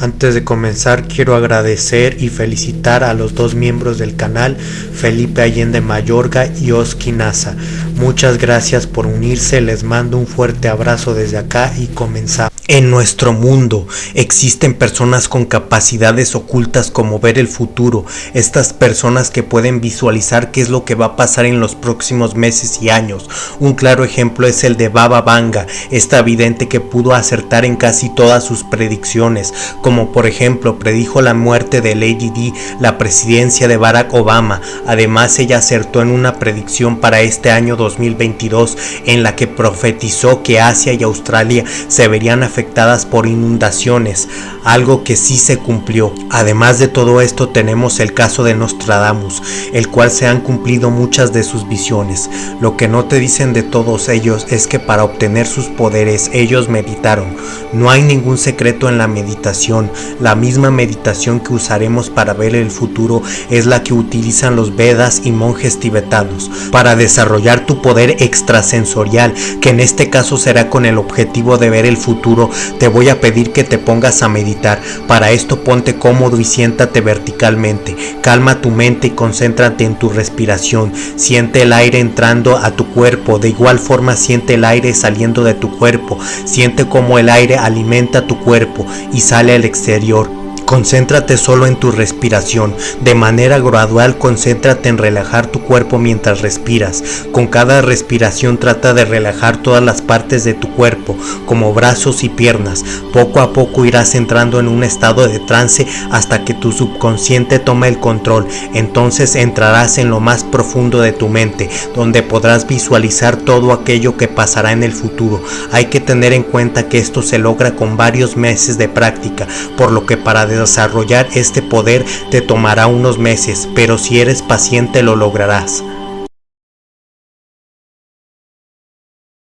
Antes de comenzar quiero agradecer y felicitar a los dos miembros del canal, Felipe Allende Mayorga y Oski Nasa. Muchas gracias por unirse, les mando un fuerte abrazo desde acá y comenzamos. En nuestro mundo existen personas con capacidades ocultas como ver el futuro, estas personas que pueden visualizar qué es lo que va a pasar en los próximos meses y años. Un claro ejemplo es el de Baba Vanga, esta vidente que pudo acertar en casi todas sus predicciones, como por ejemplo predijo la muerte de Lady Di, la presidencia de Barack Obama. Además ella acertó en una predicción para este año 2022 en la que profetizó que Asia y Australia se verían afectadas afectadas por inundaciones, algo que sí se cumplió. Además de todo esto tenemos el caso de Nostradamus, el cual se han cumplido muchas de sus visiones. Lo que no te dicen de todos ellos es que para obtener sus poderes ellos meditaron. No hay ningún secreto en la meditación. La misma meditación que usaremos para ver el futuro es la que utilizan los Vedas y monjes tibetanos para desarrollar tu poder extrasensorial, que en este caso será con el objetivo de ver el futuro te voy a pedir que te pongas a meditar. Para esto ponte cómodo y siéntate verticalmente. Calma tu mente y concéntrate en tu respiración. Siente el aire entrando a tu cuerpo. De igual forma siente el aire saliendo de tu cuerpo. Siente cómo el aire alimenta tu cuerpo y sale al exterior. Concéntrate solo en tu respiración. De manera gradual concéntrate en relajar tu cuerpo mientras respiras. Con cada respiración trata de relajar todas las partes de tu cuerpo, como brazos y piernas. Poco a poco irás entrando en un estado de trance hasta que tu subconsciente tome el control. Entonces entrarás en lo más profundo de tu mente, donde podrás visualizar todo aquello que pasará en el futuro. Hay que tener en cuenta que esto se logra con varios meses de práctica, por lo que para desarrollar este poder te tomará unos meses, pero si eres paciente lo lograrás.